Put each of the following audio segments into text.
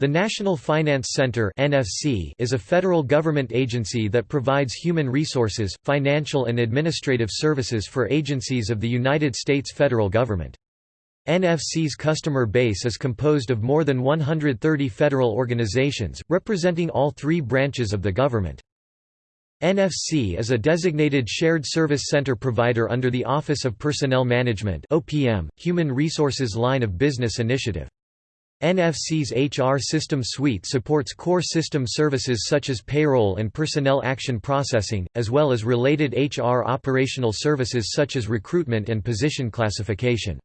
The National Finance Center (NFC) is a federal government agency that provides human resources, financial and administrative services for agencies of the United States federal government. NFC's customer base is composed of more than 130 federal organizations, representing all three branches of the government. NFC is a designated shared service center provider under the Office of Personnel Management (OPM), Human Resources line of business initiative. NFC's HR system suite supports core system services such as payroll and personnel action processing, as well as related HR operational services such as recruitment and position classification.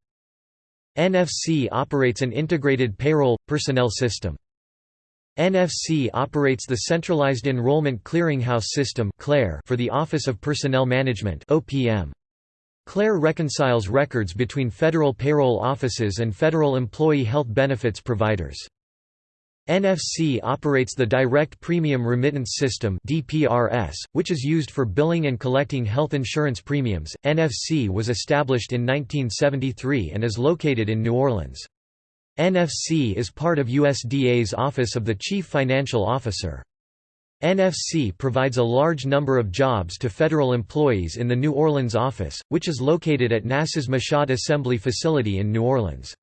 NFC operates an integrated payroll, personnel system. NFC operates the Centralized Enrollment Clearinghouse System for the Office of Personnel Management OPM. CLEAR reconciles records between federal payroll offices and federal employee health benefits providers. NFC operates the Direct Premium Remittance System (DPRS), which is used for billing and collecting health insurance premiums. NFC was established in 1973 and is located in New Orleans. NFC is part of USDA's Office of the Chief Financial Officer. NFC provides a large number of jobs to federal employees in the New Orleans office, which is located at NASA's Michoud Assembly Facility in New Orleans.